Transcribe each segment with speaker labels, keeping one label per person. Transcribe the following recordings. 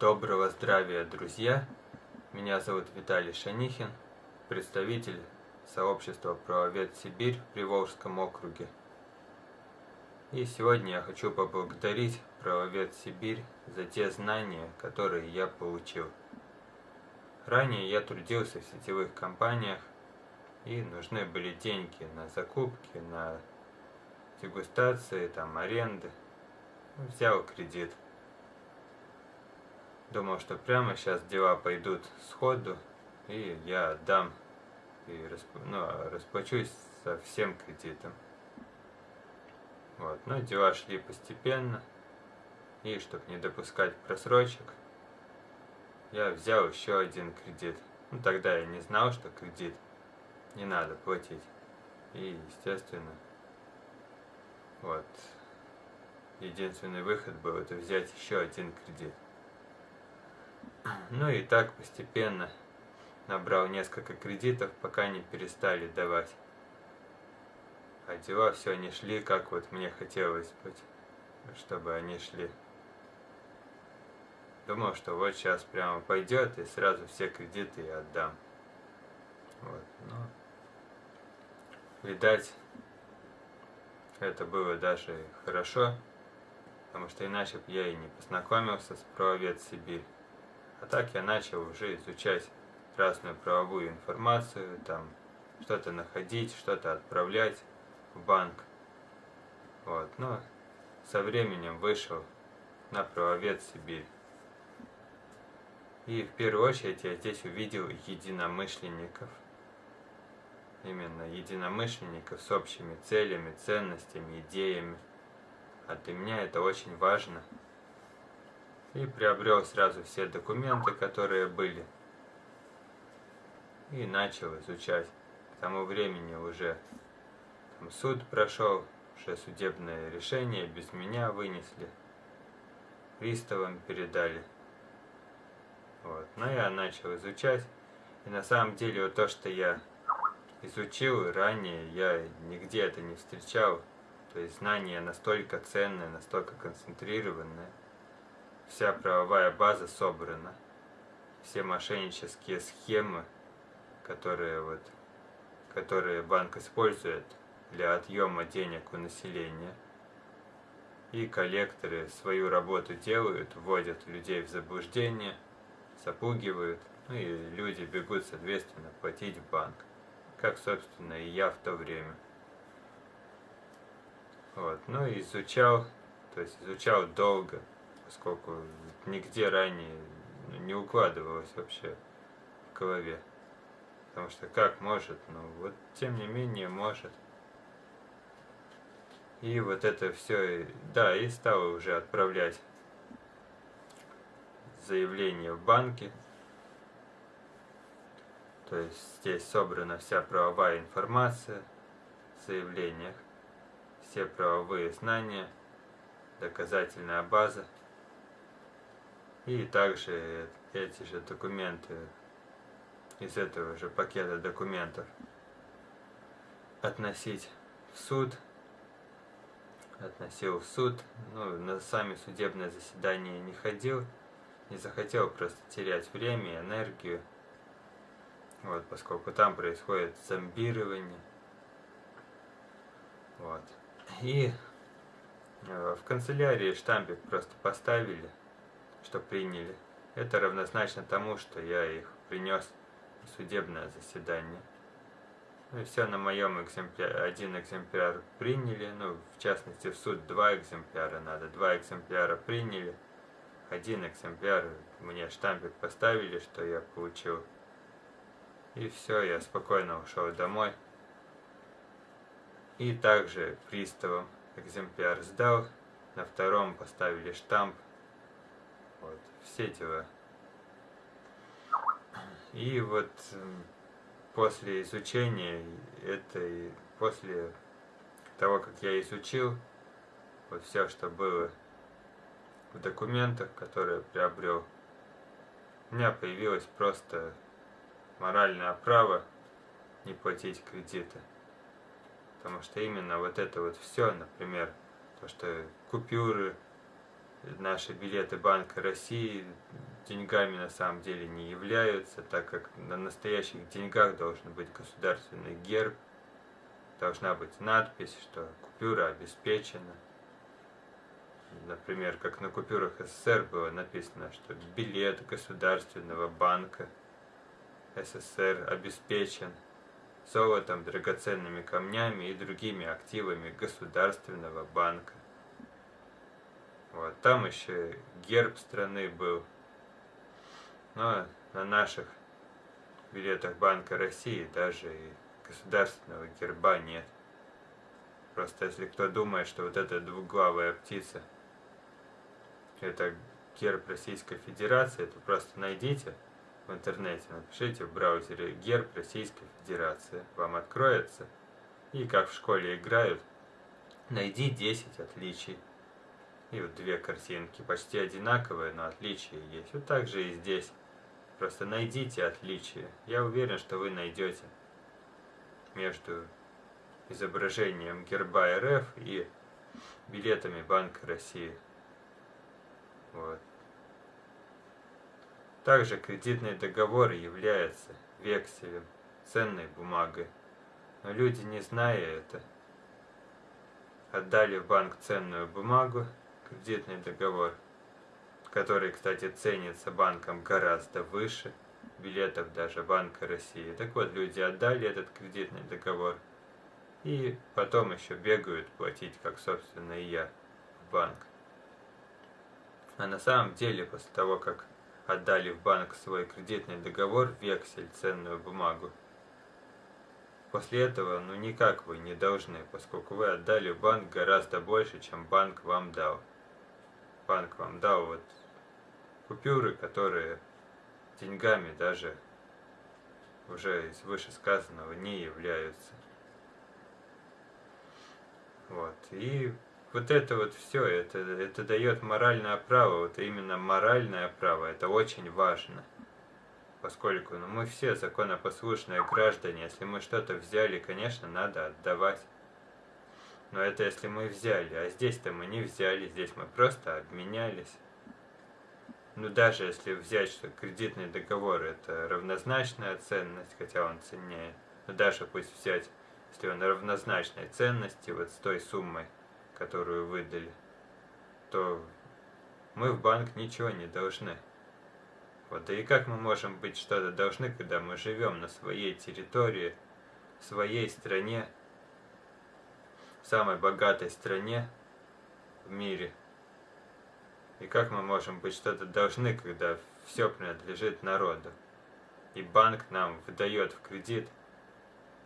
Speaker 1: Доброго здравия, друзья! Меня зовут Виталий Шанихин, представитель сообщества «Правовед Сибирь» в Приволжском округе. И сегодня я хочу поблагодарить «Правовед Сибирь» за те знания, которые я получил. Ранее я трудился в сетевых компаниях, и нужны были деньги на закупки, на дегустации, там, аренды. Взял кредит. Думал, что прямо сейчас дела пойдут сходу, и я отдам и расп... ну, расплачусь со всем кредитом. Вот. Но дела шли постепенно, и чтобы не допускать просрочек, я взял еще один кредит. Ну, тогда я не знал, что кредит не надо платить. И, естественно, вот, единственный выход был это взять еще один кредит. Ну и так постепенно набрал несколько кредитов, пока не перестали давать. А дела все не шли, как вот мне хотелось быть, чтобы они шли. Думал, что вот сейчас прямо пойдет и сразу все кредиты я отдам. Вот, но, видать, это было даже хорошо, потому что иначе я и не познакомился с правовед Сибирь. А так я начал уже изучать разную правовую информацию, там что-то находить, что-то отправлять в банк. Вот, но со временем вышел на правовед Сибирь. И в первую очередь я здесь увидел единомышленников. Именно единомышленников с общими целями, ценностями, идеями. А для меня это очень важно и приобрел сразу все документы, которые были. И начал изучать. К тому времени уже там суд прошел, уже судебное решение без меня вынесли. Приставам передали. Вот. Но я начал изучать. И на самом деле вот то, что я изучил ранее, я нигде это не встречал. То есть знания настолько ценные, настолько концентрированные вся правовая база собрана. Все мошеннические схемы, которые, вот, которые банк использует для отъема денег у населения. И коллекторы свою работу делают, вводят людей в заблуждение, запугивают, ну и люди бегут, соответственно, платить в банк. Как, собственно, и я в то время. Вот, ну и изучал, то есть изучал долго, поскольку нигде ранее не укладывалось вообще в голове. Потому что как может, ну вот тем не менее может. И вот это все, да, и стало уже отправлять заявление в банки. То есть здесь собрана вся правовая информация в заявлениях, все правовые знания, доказательная база. И также эти же документы из этого же пакета документов относить в суд. Относил в суд, ну, на сами судебные заседания не ходил, не захотел просто терять время и энергию. Вот, поскольку там происходит зомбирование. Вот. И э, в канцелярии штампик просто поставили что приняли. Это равнозначно тому, что я их принес в судебное заседание. Ну и все на моем экземпляре, один экземпляр приняли, ну, в частности, в суд два экземпляра надо, два экземпляра приняли, один экземпляр мне штампик поставили, что я получил. И все, я спокойно ушел домой. И также приставом экземпляр сдал, на втором поставили штамп, вот, все дела. И вот после изучения этой, после того, как я изучил, вот все, что было в документах, которые приобрел, у меня появилось просто моральное право не платить кредиты. Потому что именно вот это вот все, например, то, что купюры, наши билеты Банка России, деньгами на самом деле не являются, так как на настоящих деньгах должен быть государственный герб, должна быть надпись, что купюра обеспечена. Например, как на купюрах СССР было написано, что билет государственного банка СССР обеспечен золотом, драгоценными камнями и другими активами государственного банка. Вот, там еще герб страны был. Но на наших билетах Банка России даже и государственного герба нет. Просто если кто думает, что вот эта двуглавая птица это герб Российской Федерации, то просто найдите в интернете, напишите в браузере герб Российской Федерации, вам откроется. И как в школе играют, найди 10 отличий и вот две картинки, почти одинаковые, но отличия есть. Вот так же и здесь. Просто найдите отличия. Я уверен, что вы найдете между изображением герба РФ и билетами Банка России. Вот. Также кредитный договор является векселем, ценной бумагой. Но люди, не зная это, отдали в банк ценную бумагу кредитный договор, который, кстати, ценится банком гораздо выше билетов даже Банка России. Так вот, люди отдали этот кредитный договор и потом еще бегают платить, как, собственно, и я, в банк. А на самом деле, после того, как отдали в банк свой кредитный договор, вексель, ценную бумагу, После этого, ну никак вы не должны, поскольку вы отдали в банк гораздо больше, чем банк вам дал банк вам дал вот купюры, которые деньгами даже уже из вышесказанного не являются. Вот. И вот это вот все, это, это дает моральное право, вот именно моральное право, это очень важно. Поскольку ну, мы все законопослушные граждане, если мы что-то взяли, конечно, надо отдавать. Но это если мы взяли, а здесь-то мы не взяли, здесь мы просто обменялись. Ну даже если взять, что кредитный договор это равнозначная ценность, хотя он ценнее, но даже пусть взять, если он равнозначной ценности вот с той суммой, которую выдали, то мы в банк ничего не должны. Вот, да и как мы можем быть что-то должны, когда мы живем на своей территории, в своей стране, самой богатой стране в мире. И как мы можем быть что-то должны, когда все принадлежит народу? И банк нам выдает в кредит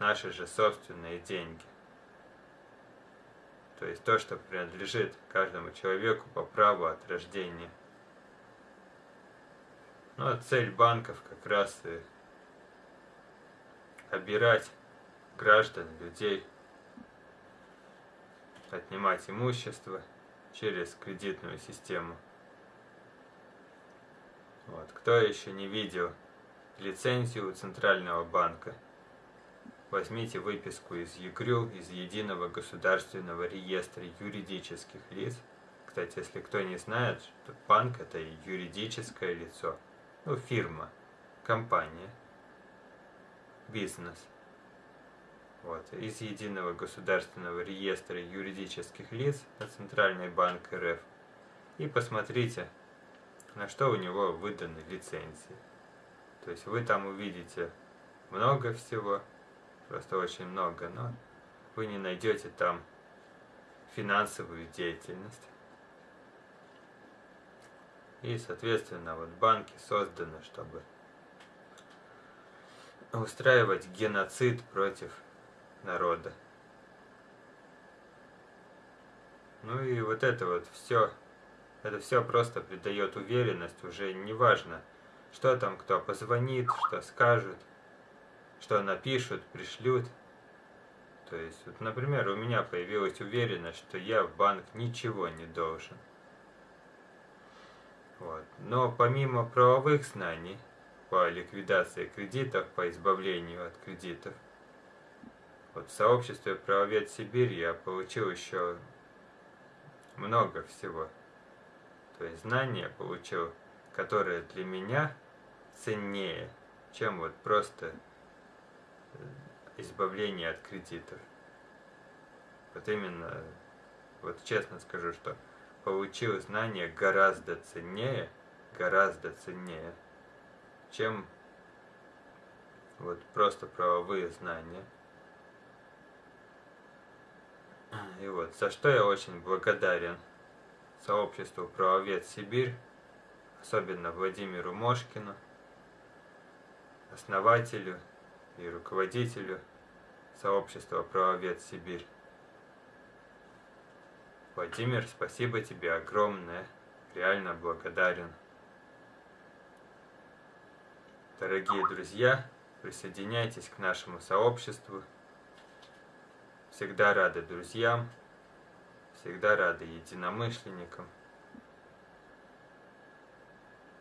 Speaker 1: наши же собственные деньги. То есть то, что принадлежит каждому человеку по праву от рождения. Ну а цель банков как раз и обирать граждан, людей, отнимать имущество через кредитную систему. Вот. Кто еще не видел лицензию Центрального банка, возьмите выписку из ЕГРЮ, из Единого государственного реестра юридических лиц. Кстати, если кто не знает, что банк это юридическое лицо, ну, фирма, компания, бизнес – вот, из Единого государственного реестра юридических лиц на Центральный банк РФ. И посмотрите, на что у него выданы лицензии. То есть вы там увидите много всего, просто очень много, но вы не найдете там финансовую деятельность. И, соответственно, вот банки созданы, чтобы устраивать геноцид против народа. Ну и вот это вот все, это все просто придает уверенность, уже не важно, что там кто позвонит, что скажут, что напишут, пришлют. То есть, вот, например, у меня появилась уверенность, что я в банк ничего не должен. Вот. Но помимо правовых знаний по ликвидации кредитов, по избавлению от кредитов, вот в сообществе правовед Сибирь я получил еще много всего. То есть знания получил которое для меня ценнее, чем вот просто э, избавление от кредитов. Вот именно, вот честно скажу, что получил знания гораздо ценнее, гораздо ценнее, чем вот просто правовые знания. И вот, за что я очень благодарен сообществу «Правовед Сибирь», особенно Владимиру Мошкину, основателю и руководителю сообщества «Правовед Сибирь». Владимир, спасибо тебе огромное, реально благодарен. Дорогие друзья, присоединяйтесь к нашему сообществу. Всегда рады друзьям, всегда рады единомышленникам.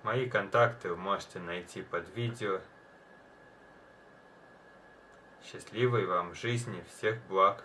Speaker 1: Мои контакты вы можете найти под видео. Счастливой вам жизни, всех благ!